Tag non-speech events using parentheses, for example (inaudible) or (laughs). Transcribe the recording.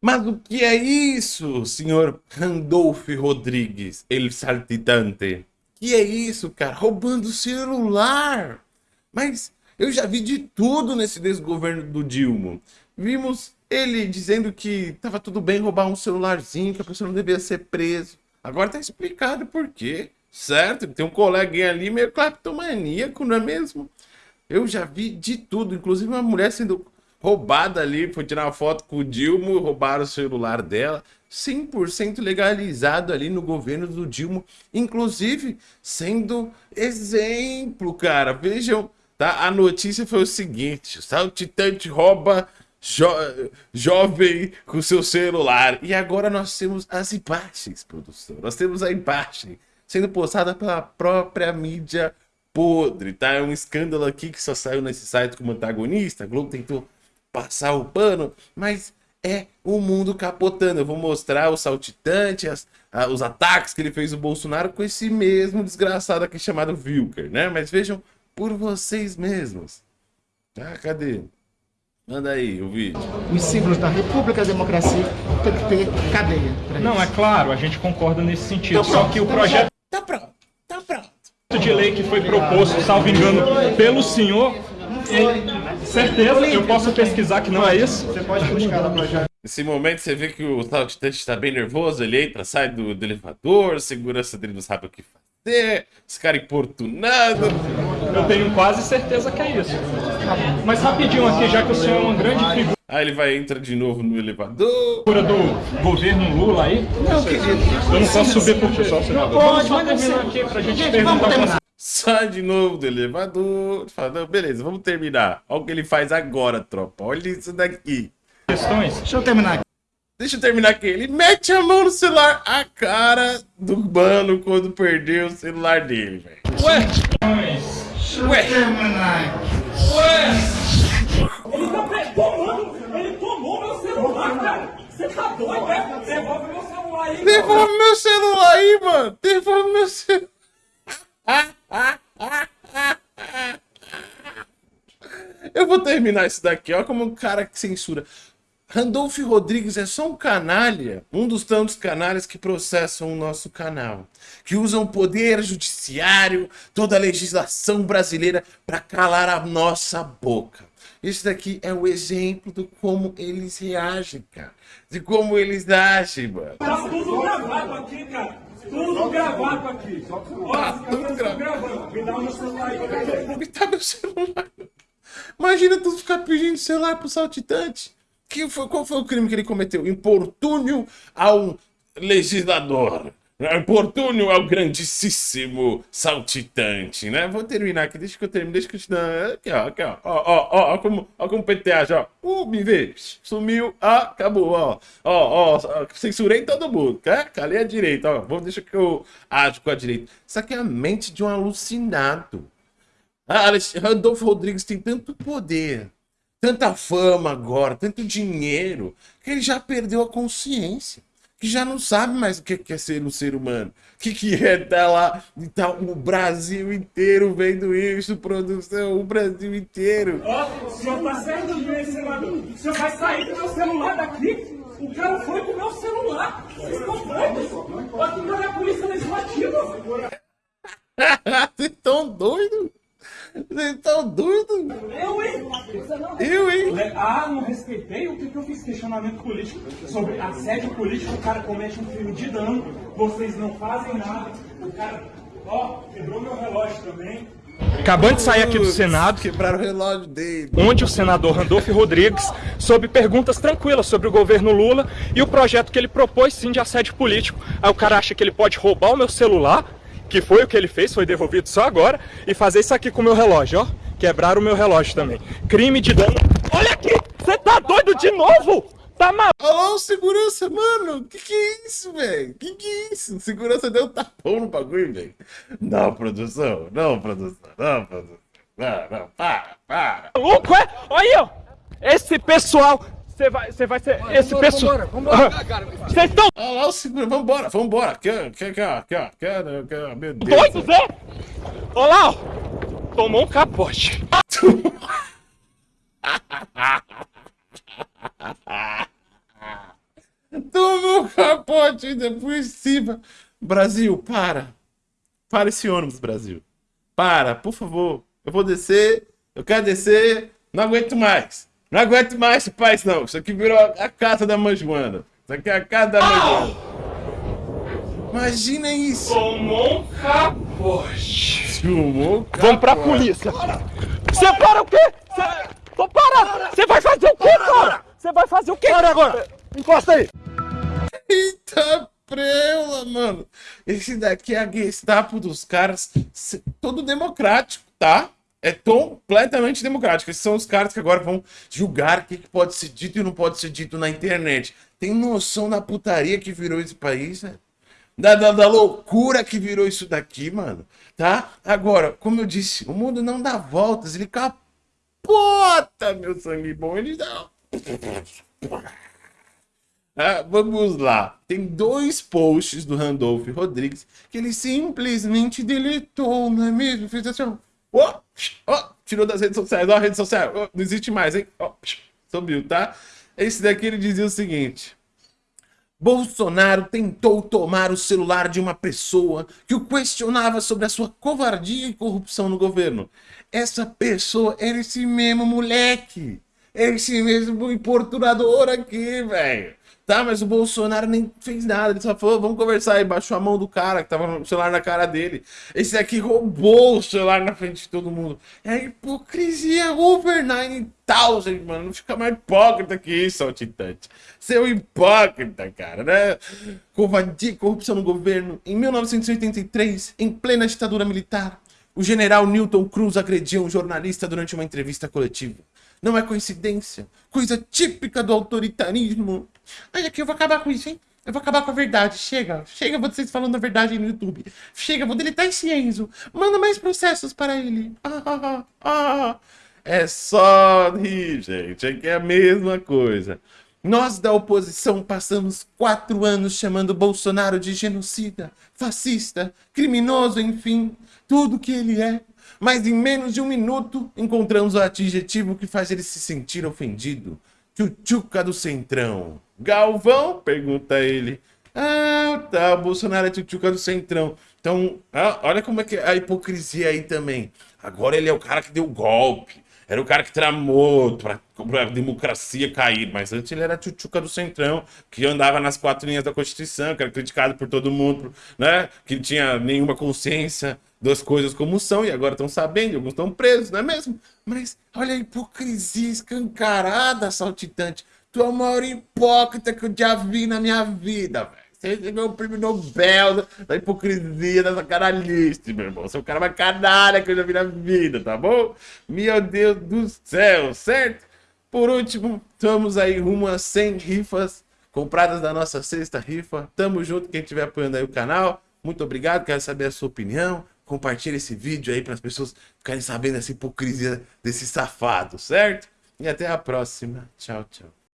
Mas o que é isso, senhor Randolph Rodrigues, el saltitante? Que é isso, cara? Roubando celular! Mas eu já vi de tudo nesse desgoverno do Dilma. Vimos ele dizendo que tava tudo bem roubar um celularzinho, que a pessoa não devia ser preso. Agora tá explicado por quê. Certo? Tem um coleguinha ali meio cleptomaníaco, não é mesmo? Eu já vi de tudo, inclusive uma mulher sendo roubada ali, foi tirar uma foto com o Dilma, roubaram o celular dela. 100% legalizado ali no governo do Dilma, inclusive sendo exemplo, cara. Vejam, tá? A notícia foi o seguinte: o saltitante rouba jo jovem com seu celular. E agora nós temos as imagens, produção. Nós temos a imagem sendo postada pela própria mídia podre, tá? É um escândalo aqui que só saiu nesse site como antagonista. A Globo tentou passar o pano, mas é o mundo capotando. Eu vou mostrar o saltitante, as, a, os ataques que ele fez o Bolsonaro com esse mesmo desgraçado aqui chamado Wilker, né? Mas vejam por vocês mesmos. Ah, cadê? Manda aí o vídeo. Os símbolos da República, da democracia, tem que ter cadeia. Não, isso. é claro, a gente concorda nesse sentido. Tá Só que o projeto tá pronto, tá pronto. de lei que foi proposto, salvo engano, pelo senhor, certeza, eu posso pesquisar que não é isso. Você pode buscar no projeto. Nesse momento você vê que o saltitante está bem nervoso, ele entra, sai do, do elevador, a segurança dele não sabe o que fazer, os caras importunando. Eu tenho quase certeza que é isso. Mas rapidinho aqui, já que o senhor é uma grande figura Aí ele vai entrar de novo no elevador. do governo Lula aí, Não, querido. eu não posso subir porque só senador. Pode, terminar sei. aqui pra gente Gente, perguntar vamos pra terminar. Sai de novo do elevador. Fala, não, beleza, vamos terminar. Olha o que ele faz agora, tropa. Olha isso daqui. questões. Deixa eu terminar aqui. Deixa eu terminar aqui. Ele mete a mão no celular. A cara do mano quando perdeu o celular dele, velho. Ué, Deixa eu terminar aqui. Ele tá tomando, ele tomou meu celular, cara. Você tá doido, né? Devolve meu celular aí. Devolve meu celular aí, mano. Devolve meu celular. (laughs) Eu vou terminar isso daqui. Olha como um cara que censura. Randolph Rodrigues é só um canalha, um dos tantos canalhas que processam o nosso canal, que usam o poder judiciário, toda a legislação brasileira para calar a nossa boca. Esse daqui é o exemplo de como eles reagem, cara. De como eles agem, mano. Tá tudo gravado aqui, cara. Tudo gravado aqui. Ó, tudo gravado. gravando. Me dá o meu celular aí. Me dá meu celular. Imagina tu ficar pedindo celular pro saltitante. Que foi, qual foi o crime que ele cometeu? Importúnio ao legislador. Importúnio ao grandíssimo saltitante, né? Vou terminar aqui, deixa que eu termine, deixa que eu te dar. Aqui, ó, aqui, ó. Ó, ó, ó, ó como, ó como PTA já. Uh, me vê. Sumiu, ah, acabou, ó. Ó, ó, censurei todo mundo, tá? Calei a direita, ó. Vamos, deixa que eu ajo com a direita. Isso aqui é a mente de um alucinado. Ah, Rodrigues tem tanto poder, tanta fama agora, tanto dinheiro, que ele já perdeu a consciência. Que já não sabe mais o que é ser um ser humano. O que, que é estar lá e tá o Brasil inteiro vendo isso, produção, o Brasil inteiro. Ó, o senhor tá certo de meu celular. O senhor vai sair com meu celular daqui? O cara foi com o meu celular. Vocês estão doidos? Aqui não é a polícia legislativa. (laughs) Vocês estão doidos? Vocês estão doidos? Eu, hein? Eu, hein? Ah, não respeitei? O que, que eu fiz? Questionamento político. Sobre assédio político, o cara comete um crime de dano. Vocês não fazem nada. O cara, ó, quebrou meu relógio também. acabando de sair aqui do Senado, Quebraram o relógio dele. onde o senador Randolph Rodrigues, sob perguntas tranquilas sobre o governo Lula e o projeto que ele propôs sim de assédio político. Aí o cara acha que ele pode roubar o meu celular, que foi o que ele fez, foi devolvido só agora, e fazer isso aqui com o meu relógio, ó. Quebrar o meu relógio também. Crime de dano. Olha aqui! Você tá doido de novo? Tá maluco? Alô, segurança, mano, que que é isso, velho? Que que é isso? Segurança deu um tapão no bagulho, velho. Não, produção, não, produção, não, produção. Não, não, para, para. maluco, é? Olha aí, ó. Esse pessoal. Você vai, você vai ser. Esse pessoal. Vocês estão Olha lá o vambora, vambora. Aqui, ó, aqui, ó, aqui, ó, meu Deus. doidos, é? Olha lá, ó. Tomou um capote. (laughs) pacote ainda por cima. Brasil, para. Para esse ônibus, Brasil. Para, por favor. Eu vou descer, eu quero descer, não aguento mais. Não aguento mais esse país, não. Isso aqui virou a casa da mãe Joana. Isso aqui é a casa da mãe Joana. Imagina isso. Tomou um capote. Filmou, Vamos pra polícia. Você para o quê? Você... Tô parado. Você vai fazer o quê, cara? Você vai fazer o quê? Para agora. Encosta aí. Eita preula, mano. Esse daqui é a Gestapo dos caras. Todo democrático, tá? É completamente democrático. Esses são os caras que agora vão julgar o que pode ser dito e não pode ser dito na internet. Tem noção da putaria que virou esse país, né? Da, da, da loucura que virou isso daqui, mano. Tá? Agora, como eu disse, o mundo não dá voltas, ele capota, meu sangue bom. Ele dá. (laughs) Ah, vamos lá. Tem dois posts do Randolph Rodrigues que ele simplesmente deletou, não é mesmo? Fez assim, ó. Ó, ó, tirou das redes sociais. Ó, a rede social. ó, não existe mais, hein? Ó, subiu, tá? Esse daqui ele dizia o seguinte. Bolsonaro tentou tomar o celular de uma pessoa que o questionava sobre a sua covardia e corrupção no governo. Essa pessoa era esse mesmo moleque. Esse mesmo importunador aqui, velho. Tá, mas o Bolsonaro nem fez nada. Ele só falou, vamos conversar. E baixou a mão do cara que tava com o celular na cara dele. Esse aqui roubou o celular na frente de todo mundo. É hipocrisia over 9000, mano. Não fica mais hipócrita que isso, ó, Titante. Seu hipócrita, cara, né? Covardia e corrupção no governo. Em 1983, em plena ditadura militar, o general Newton Cruz agrediu um jornalista durante uma entrevista coletiva. Não é coincidência. Coisa típica do autoritarismo. Olha aqui, eu vou acabar com isso, hein? Eu vou acabar com a verdade. Chega. Chega vocês falando a verdade no YouTube. Chega, vou deletar esse Enzo. Manda mais processos para ele. Ah, ah, ah. É só rir, gente. Aqui é a mesma coisa. Nós da oposição passamos quatro anos chamando Bolsonaro de genocida, fascista, criminoso, enfim, tudo que ele é. Mas em menos de um minuto encontramos o adjetivo que faz ele se sentir ofendido. Tchutchuca do Centrão. Galvão? Pergunta ele. Ah, tá, o Bolsonaro é tchutchuca do Centrão. Então, ah, olha como é que é a hipocrisia aí também. Agora ele é o cara que deu golpe. Era o cara que tramou pra, pra democracia cair. Mas antes ele era a tchutchuca do Centrão, que andava nas quatro linhas da Constituição, que era criticado por todo mundo, né? Que tinha nenhuma consciência das coisas como são, e agora estão sabendo, alguns estão presos, não é mesmo? Mas olha a hipocrisia escancarada, saltitante. Tu é o maior hipócrita que eu já vi na minha vida, velho. Você recebeu o prêmio Nobel da, hipocrisia, dessa caralhice, meu irmão. Você é o cara mais canalha que eu já vi na vida, tá bom? Meu Deus do céu, certo? Por último, estamos aí rumo a 100 rifas compradas da nossa sexta rifa. Tamo junto, quem estiver apoiando aí o canal. Muito obrigado, quero saber a sua opinião. Compartilhe esse vídeo aí para as pessoas ficarem sabendo dessa hipocrisia desse safado, certo? E até a próxima. Tchau, tchau.